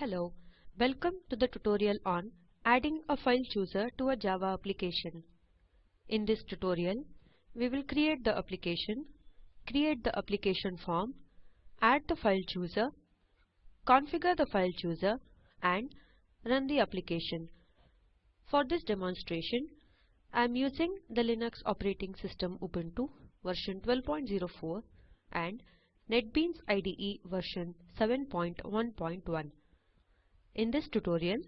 Hello, welcome to the tutorial on adding a file chooser to a Java application. In this tutorial, we will create the application, create the application form, add the file chooser, configure the file chooser, and run the application. For this demonstration, I am using the Linux operating system Ubuntu version 12.04 and NetBeans IDE version 7.1.1. In this tutorial,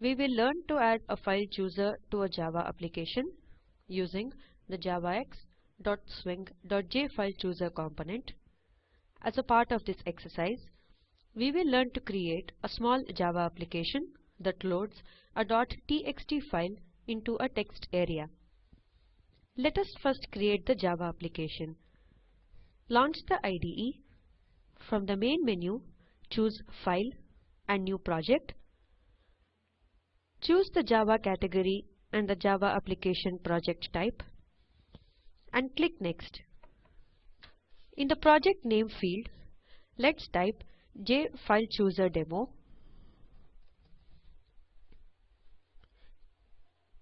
we will learn to add a file chooser to a Java application using the javax.swing.jFileChooser component. As a part of this exercise, we will learn to create a small Java application that loads a .txt file into a text area. Let us first create the Java application. Launch the IDE. From the main menu, choose File and New Project. Choose the Java category and the Java application project type and click Next. In the project name field, let's type jFileChooserDemo.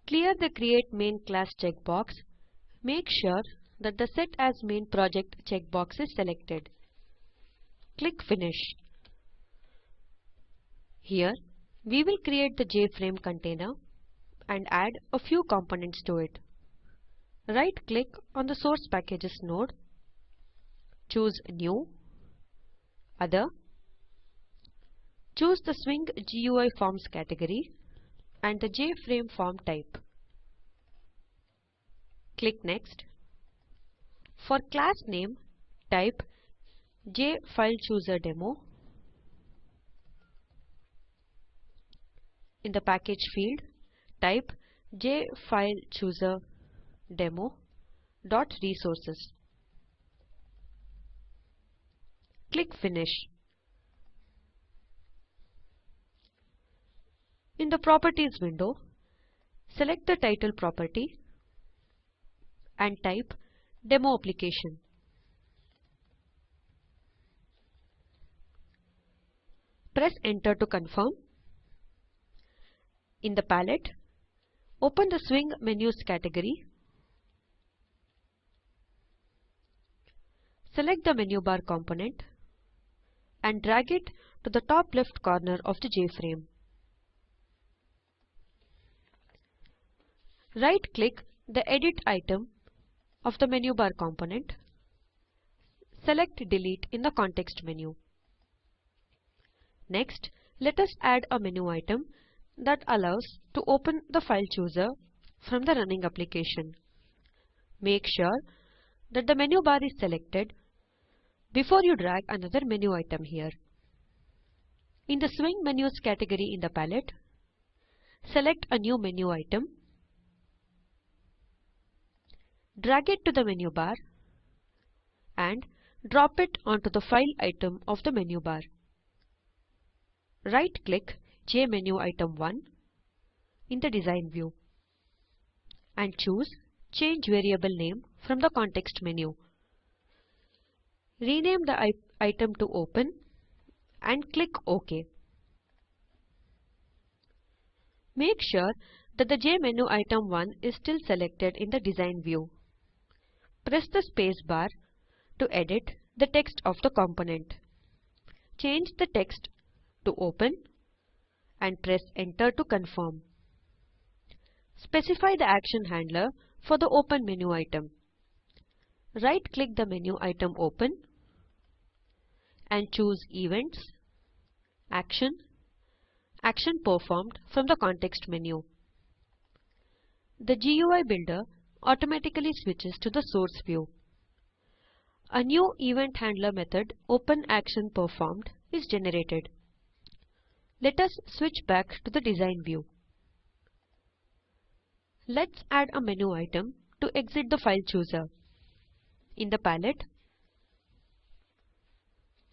Clear the Create Main class checkbox. Make sure that the Set as Main Project checkbox is selected. Click Finish. Here, we will create the JFrame container and add a few components to it. Right-click on the Source Packages node, choose New, Other, choose the Swing GUI Forms category and the JFrame form type. Click Next. For class name, type jFileChooserDemo. In the package field, type jFileChooserDemo.resources. Click Finish. In the Properties window, select the title property and type Demo Application. Press Enter to confirm. In the palette, open the Swing Menus category. Select the menu bar component and drag it to the top left corner of the JFrame. Right-click the Edit item of the menu bar component. Select Delete in the context menu. Next, let us add a menu item that allows to open the file chooser from the running application. Make sure that the menu bar is selected before you drag another menu item here. In the Swing Menus category in the palette, select a new menu item, drag it to the menu bar and drop it onto the file item of the menu bar. Right-click JMenuItem1 in the design view and choose Change Variable Name from the context menu. Rename the item to Open and click OK. Make sure that the J menu item 1 is still selected in the design view. Press the space bar to edit the text of the component. Change the text to Open and press Enter to confirm. Specify the action handler for the Open menu item. Right-click the menu item Open and choose Events, Action, Action Performed from the context menu. The GUI Builder automatically switches to the source view. A new event handler method OpenActionPerformed is generated. Let us switch back to the design view. Let's add a menu item to exit the file chooser. In the palette,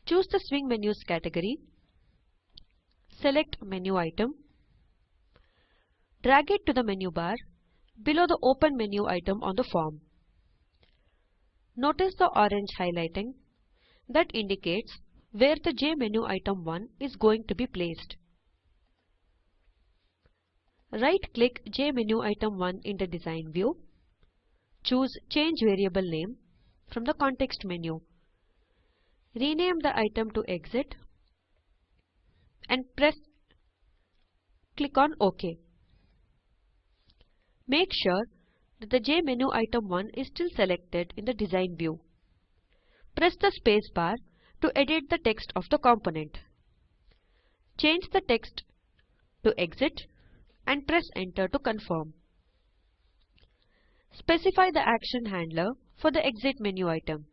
choose the Swing Menus category, select Menu Item, drag it to the menu bar below the Open menu item on the form. Notice the orange highlighting that indicates where the JMenuItem1 is going to be placed. right-click JMenuItem1 in the design view. Choose Change Variable Name from the context menu. Rename the item to Exit and press click on OK. Make sure that the JMenuItem1 is still selected in the design view. Press the space bar to edit the text of the component. Change the text to Exit and press enter to confirm. Specify the action handler for the exit menu item.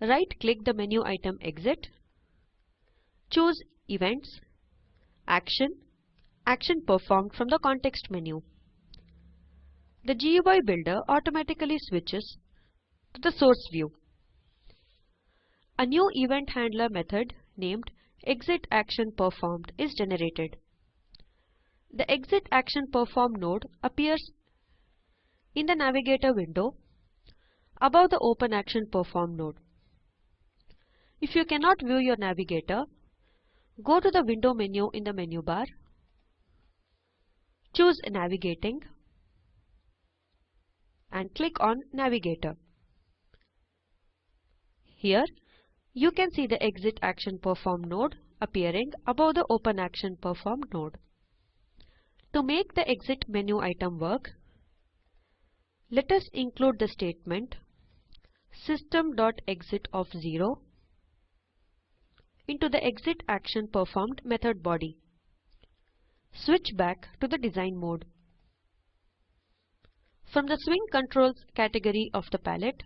Right-click the menu item Exit. Choose Events, Action, Action performed from the context menu. The GUI builder automatically switches to the source view. A new event handler method named Exit Action Performed is generated. The Exit Action Performed node appears in the Navigator window above the Open Action Performed node. If you cannot view your Navigator, go to the Window menu in the menu bar, choose Navigating and click on Navigator. Here, you can see the Exit Action Performed node appearing above the Open Action Performed node. To make the exit menu item work, let us include the statement system.exit of 0 into the exit action performed method body. Switch back to the design mode. From the swing controls category of the palette,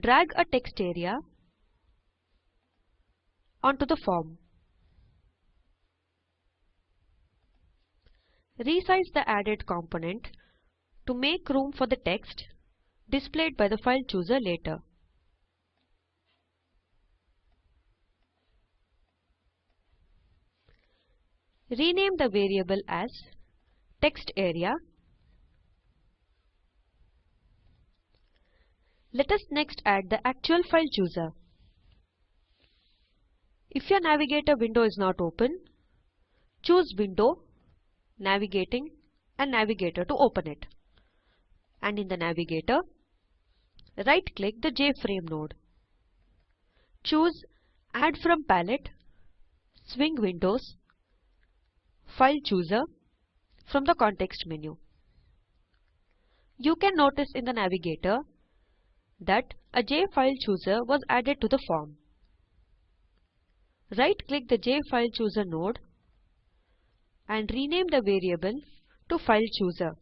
drag a text area onto the form. Resize the added component to make room for the text displayed by the file chooser later. Rename the variable as text area. Let us next add the actual file chooser. If your navigator window is not open, choose Window navigating and navigator to open it. And in the navigator, right click the JFrame node. Choose Add from Palette, Swing Windows, File Chooser from the context menu. You can notice in the navigator that a JFile Chooser was added to the form. Right-click the JFile Chooser node and rename the variable to File Chooser.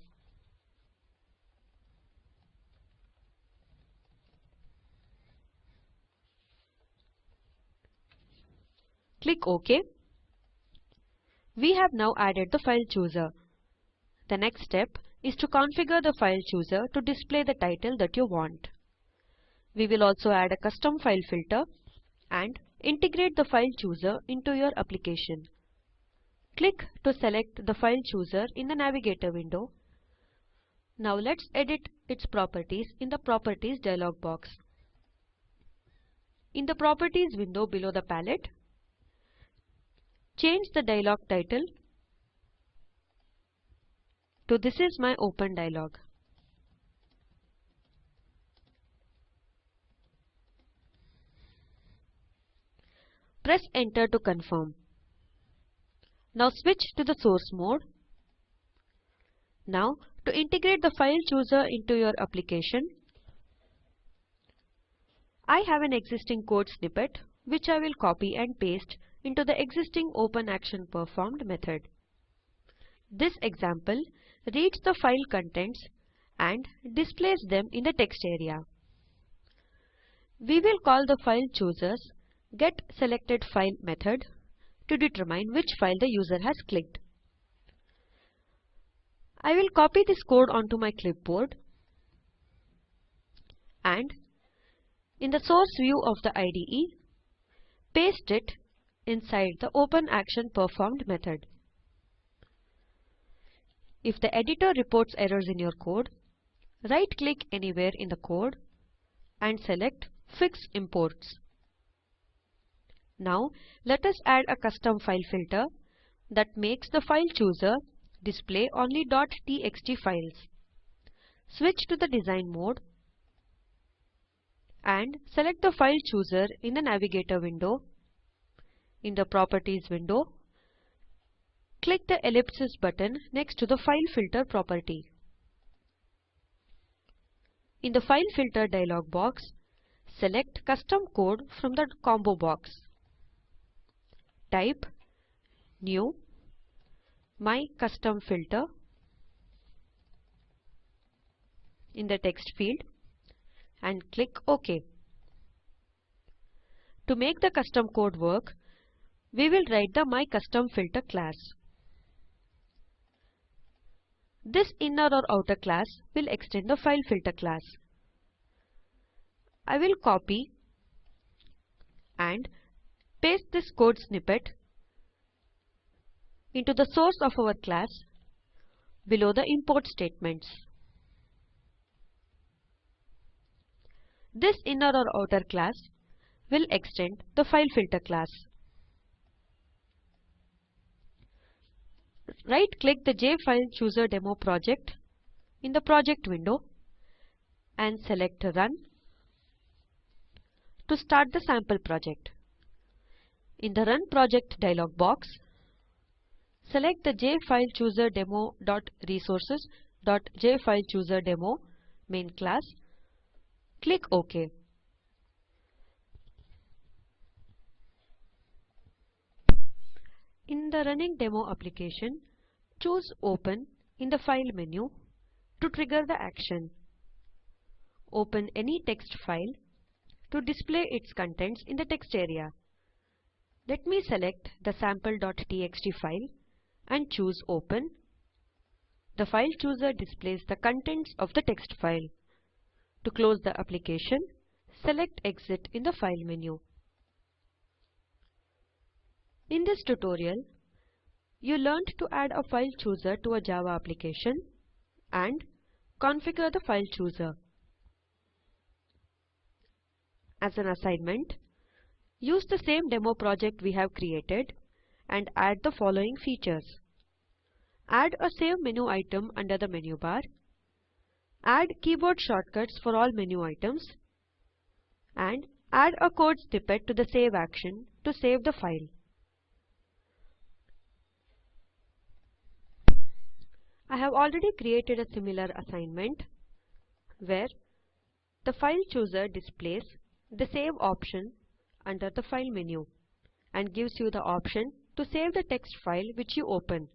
Click OK. We have now added the File Chooser. The next step is to configure the File Chooser to display the title that you want. We will also add a custom file filter and integrate the File Chooser into your application. Click to select the file chooser in the navigator window. Now let's edit its properties in the Properties dialog box. In the Properties window below the palette, change the dialog title to This is my open dialog. Press enter to confirm. Now switch to the source mode. Now to integrate the file chooser into your application, I have an existing code snippet which I will copy and paste into the existing open action performed method. This example reads the file contents and displays them in the text area. We will call the file chooser's get selected file method to determine which file the user has clicked. I will copy this code onto my clipboard and in the source view of the IDE, paste it inside the Open Action Performed method. If the editor reports errors in your code, right-click anywhere in the code and select Fix Imports. Now let us add a custom file filter that makes the file chooser display only .txt files. Switch to the design mode and select the file chooser in the navigator window. In the properties window, click the ellipsis button next to the file filter property. In the file filter dialog box, select custom code from the combo box. Type new my custom filter in the text field and click OK. To make the custom code work, we will write the my custom filter class. This inner or outer class will extend the file filter class. I will copy and paste this code snippet into the source of our class below the import statements. This inner or outer class will extend the file filter class. Right click the JFileChooser project in the project window and select Run to start the sample project. In the Run Project dialog box, select the jfilechooserdemo.resources.jfilechooserdemo main class. Click OK. In the running demo application, choose Open in the File menu to trigger the action. Open any text file to display its contents in the text area. Let me select the sample.txt file and choose Open. The file chooser displays the contents of the text file. To close the application, select Exit in the File menu. In this tutorial, you learned to add a file chooser to a Java application and configure the file chooser. As an assignment, use the same demo project we have created and add the following features. Add a Save menu item under the menu bar. Add keyboard shortcuts for all menu items. And add a code snippet to the save action to save the file. I have already created a similar assignment where the file chooser displays the save option under the file menu and gives you the option to save the text file which you open.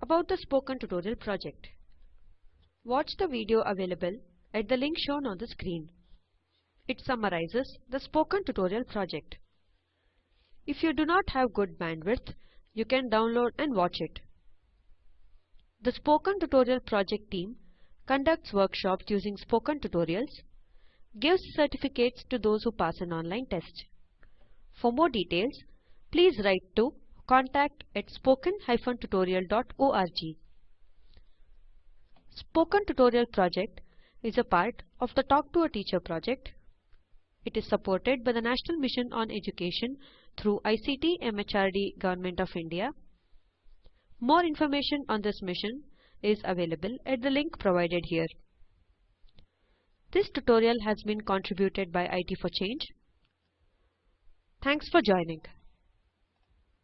About the Spoken Tutorial project. Watch the video available at the link shown on the screen. It summarizes the Spoken Tutorial project. If you do not have good bandwidth, you can download and watch it. The Spoken Tutorial project team conducts workshops using spoken tutorials, gives certificates to those who pass an online test. For more details, please write to contact at spoken-tutorial.org. Spoken Tutorial project is a part of the Talk to a Teacher project. It is supported by the National Mission on Education through ICT MHRD Government of India. More information on this mission is available at the link provided here. This tutorial has been contributed by IT for Change. Thanks for joining.